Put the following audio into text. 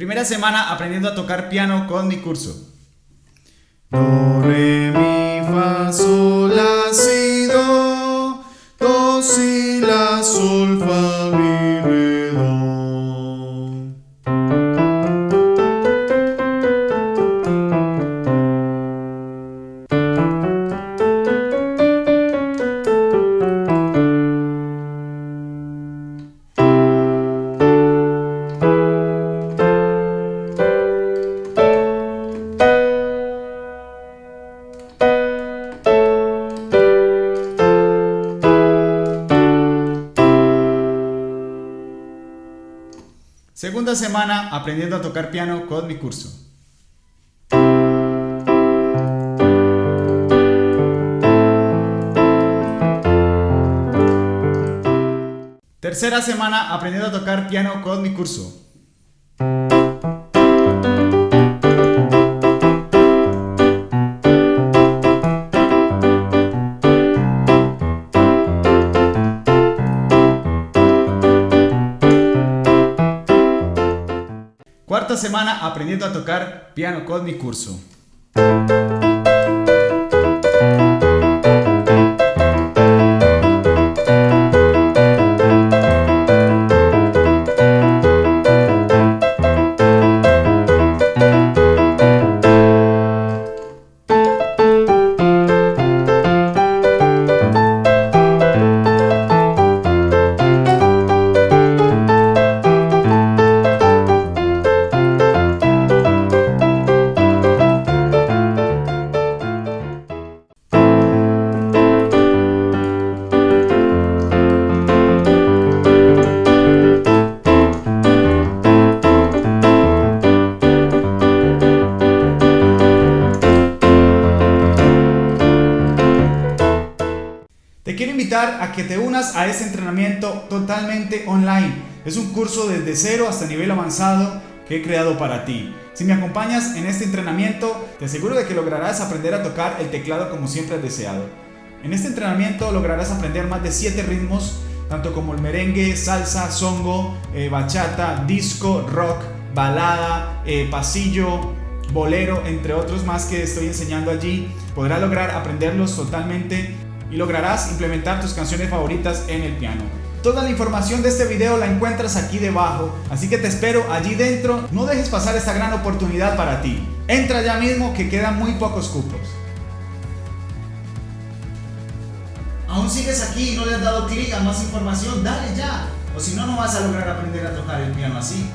Primera semana aprendiendo a tocar piano con mi curso. Do, re, mi, fa, sol, Segunda semana aprendiendo a tocar piano con mi curso. Tercera semana aprendiendo a tocar piano con mi curso. Cuarta semana aprendiendo a tocar piano con mi curso. Quiero invitar a que te unas a este entrenamiento totalmente online. Es un curso desde cero hasta nivel avanzado que he creado para ti. Si me acompañas en este entrenamiento, te aseguro de que lograrás aprender a tocar el teclado como siempre has deseado. En este entrenamiento lograrás aprender más de 7 ritmos, tanto como el merengue, salsa, songo, eh, bachata, disco, rock, balada, eh, pasillo, bolero, entre otros más que estoy enseñando allí. Podrás lograr aprenderlos totalmente y lograrás implementar tus canciones favoritas en el piano. Toda la información de este video la encuentras aquí debajo, así que te espero allí dentro. No dejes pasar esta gran oportunidad para ti. Entra ya mismo que quedan muy pocos cupos. ¿Aún sigues aquí y no le has dado clic a más información? Dale ya, o si no, no vas a lograr aprender a tocar el piano así.